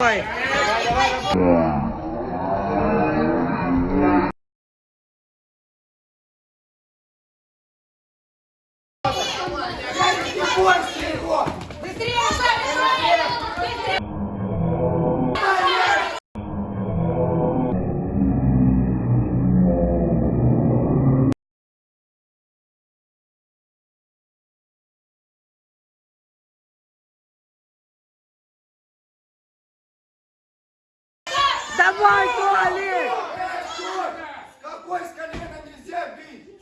Давай. Быстрее, Давай, Толик! Какой с колена нельзя бить?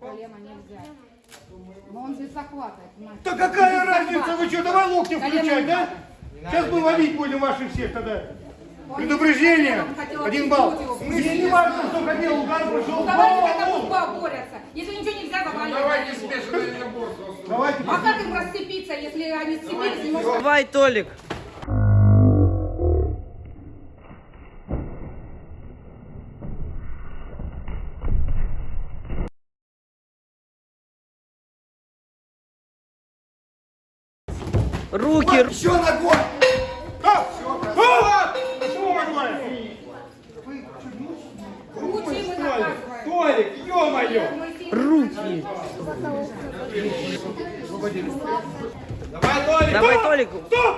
Колено нельзя. Но он здесь захватывает? Да какая разница, вы что, давай локти включать, да? Сейчас мы ловить будем ваших всех тогда. Предупреждение, один балл. Мне не важно, что хотел, удар прошел. Ну давайте как судьба борются. Если ничего нельзя, заваливать. Давайте смешанное наборство. Давайте. А как им расцепиться, если они сцепились, не могут? Давай, Толик. Руки, ру- Еще ногой. А! А! Что такое? Руки. Толик, ё-моё! руки. Давай, Толик! Давай, Толик. Стоп!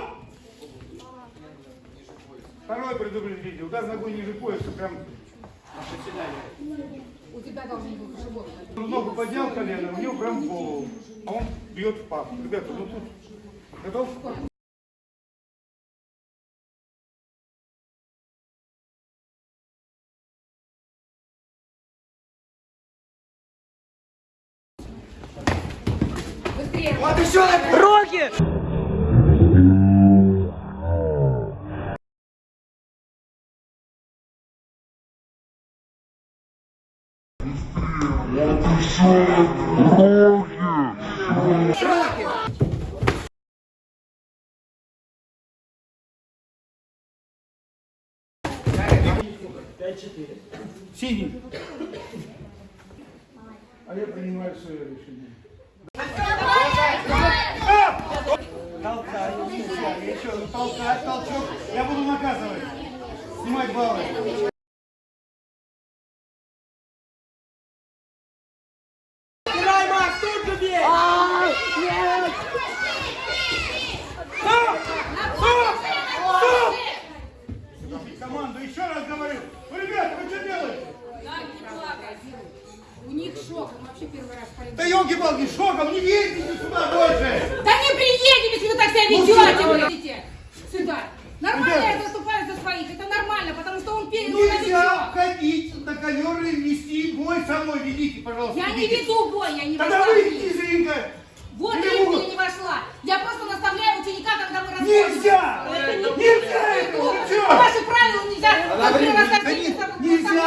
Второе предупреждение. Удар ногой ниже пояса, прям У тебя должен быть живот. ногу поднял колено, у него прям голову. А он бьет в пах. Ребята, ну тут Готов? Быстрее. Вот еще один. Роги! Быстрее. Вот еще один. Роги! Роги! 5-4. Синий. А я принимаю свое решение. Толкай, еще толкай, толчок. Я буду наказывать. Снимать баллы. Вообще первый раз полетел. Да елки-палки, шоком, не ездите сюда больше. Да не приедем, если вы так себя ведете, сюда. вы идите сюда. Нормально Ребята. я заступаю за своих, это нормально, потому что он перед Нельзя ходить на ковер и вести бой со мной. Ведите, пожалуйста. Я не ведите. веду бой, я не Тогда выйдите ринга. Вот я не вошла. Я просто наставляю ученика, когда мы расходимся. Нельзя! Это не Нельзя Вы чё? вашим правилам нельзя. Вот мне рассказывают,